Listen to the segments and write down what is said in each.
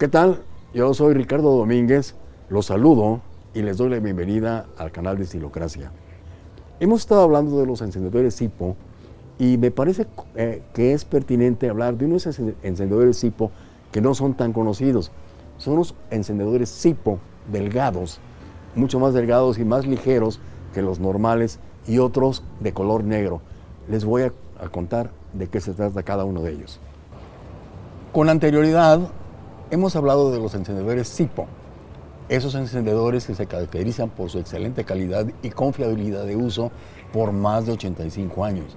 ¿Qué tal? Yo soy Ricardo Domínguez, los saludo y les doy la bienvenida al canal de Estilocracia. Hemos estado hablando de los encendedores Zipo y me parece eh, que es pertinente hablar de unos encendedores Zipo que no son tan conocidos. Son los encendedores Zipo delgados, mucho más delgados y más ligeros que los normales y otros de color negro. Les voy a contar de qué se trata cada uno de ellos. Con anterioridad hemos hablado de los encendedores Zipo, esos encendedores que se caracterizan por su excelente calidad y confiabilidad de uso por más de 85 años.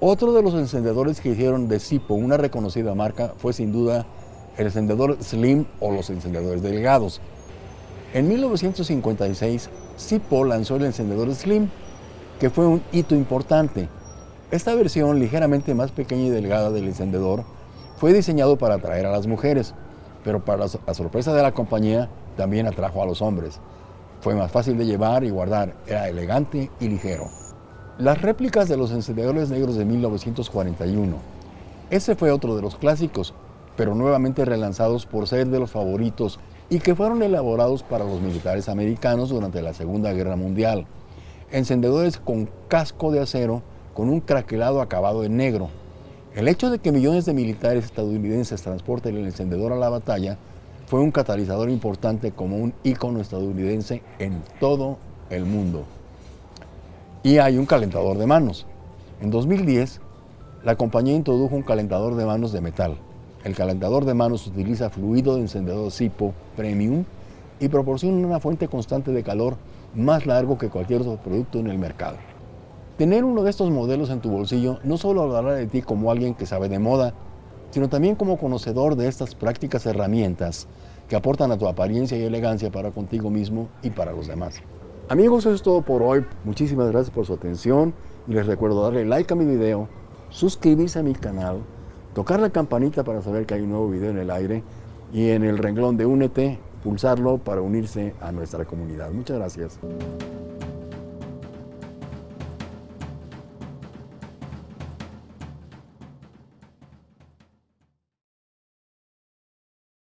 Otro de los encendedores que hicieron de Zipo una reconocida marca fue sin duda el encendedor Slim o los encendedores delgados. En 1956, Zipo lanzó el encendedor Slim, que fue un hito importante. Esta versión ligeramente más pequeña y delgada del encendedor fue diseñado para atraer a las mujeres, pero para la sorpresa de la compañía también atrajo a los hombres. Fue más fácil de llevar y guardar, era elegante y ligero. Las réplicas de los encendedores negros de 1941. Ese fue otro de los clásicos, pero nuevamente relanzados por ser de los favoritos y que fueron elaborados para los militares americanos durante la Segunda Guerra Mundial. Encendedores con casco de acero con un craquelado acabado en negro. El hecho de que millones de militares estadounidenses transporten el encendedor a la batalla fue un catalizador importante como un ícono estadounidense en todo el mundo. Y hay un calentador de manos. En 2010, la compañía introdujo un calentador de manos de metal. El calentador de manos utiliza fluido de encendedor Zippo Premium y proporciona una fuente constante de calor más largo que cualquier otro producto en el mercado. Tener uno de estos modelos en tu bolsillo no solo hablará de ti como alguien que sabe de moda, sino también como conocedor de estas prácticas herramientas que aportan a tu apariencia y elegancia para contigo mismo y para los demás. Amigos, eso es todo por hoy. Muchísimas gracias por su atención y les recuerdo darle like a mi video, suscribirse a mi canal, tocar la campanita para saber que hay un nuevo video en el aire y en el renglón de Únete, pulsarlo para unirse a nuestra comunidad. Muchas gracias.